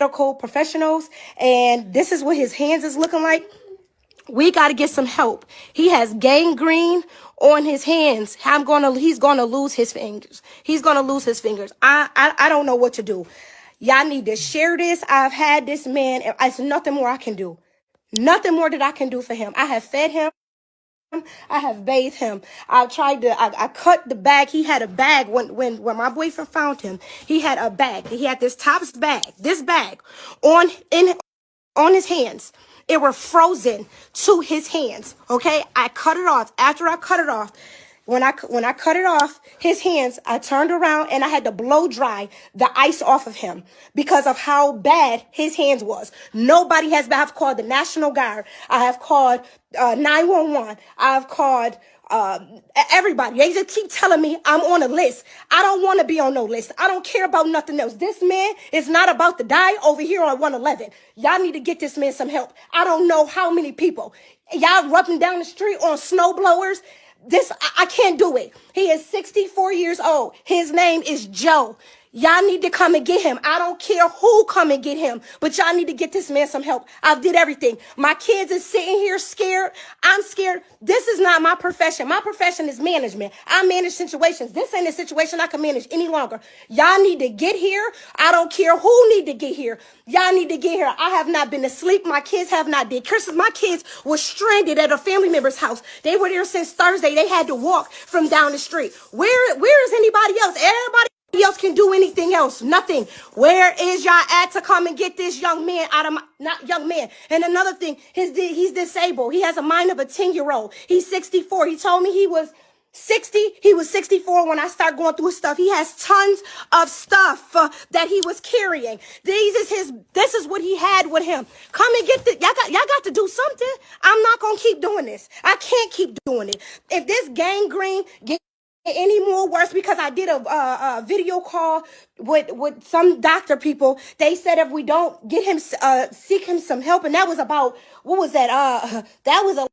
medical professionals, and this is what his hands is looking like. We got to get some help. He has gangrene on his hands. I'm gonna. He's gonna lose his fingers. He's gonna lose his fingers. I. I, I don't know what to do. Y'all need to share this. I've had this man. and It's nothing more I can do. Nothing more that I can do for him. I have fed him. I have bathed him. I tried to. I, I cut the bag. He had a bag when when when my boyfriend found him. He had a bag. He had this tops bag. This bag on in on his hands. It were frozen to his hands. Okay, I cut it off. After I cut it off, when I when I cut it off his hands, I turned around and I had to blow dry the ice off of him because of how bad his hands was. Nobody has. I've called the National Guard. I have called uh, 911. I've called uh, everybody. They just keep telling me I'm on a list. I don't want to be on no list. I don't care about nothing else. This man is not about to die over here on 111. Y'all need to get this man some help. I don't know how many people. Y'all rubbing down the street on snow blowers. This, I, I can't do it. He is 64 years old. His name is Joe. Y'all need to come and get him. I don't care who come and get him, but y'all need to get this man some help. I've did everything. My kids is sitting here scared. I'm scared. This is not my profession. My profession is management. I manage situations. This ain't a situation I can manage any longer. Y'all need to get here. I don't care who need to get here. Y'all need to get here. I have not been asleep. My kids have not did. Christmas, my kids were stranded at a family member's house. They were there since Thursday. They had to walk from down the street. Where, where is anybody else? Do anything else. Nothing. Where is y'all at to come and get this young man out of my, not young man. And another thing, his, he's disabled. He has a mind of a 10 year old. He's 64. He told me he was 60 he was 64 when i started going through his stuff he has tons of stuff uh, that he was carrying these is his this is what he had with him come and get the y'all got y'all got to do something i'm not gonna keep doing this i can't keep doing it if this gangrene any more worse because I did a, a, a, video call with with some doctor people. They said if we don't get him uh, seek him some help, and that was about what was that? Uh, that was a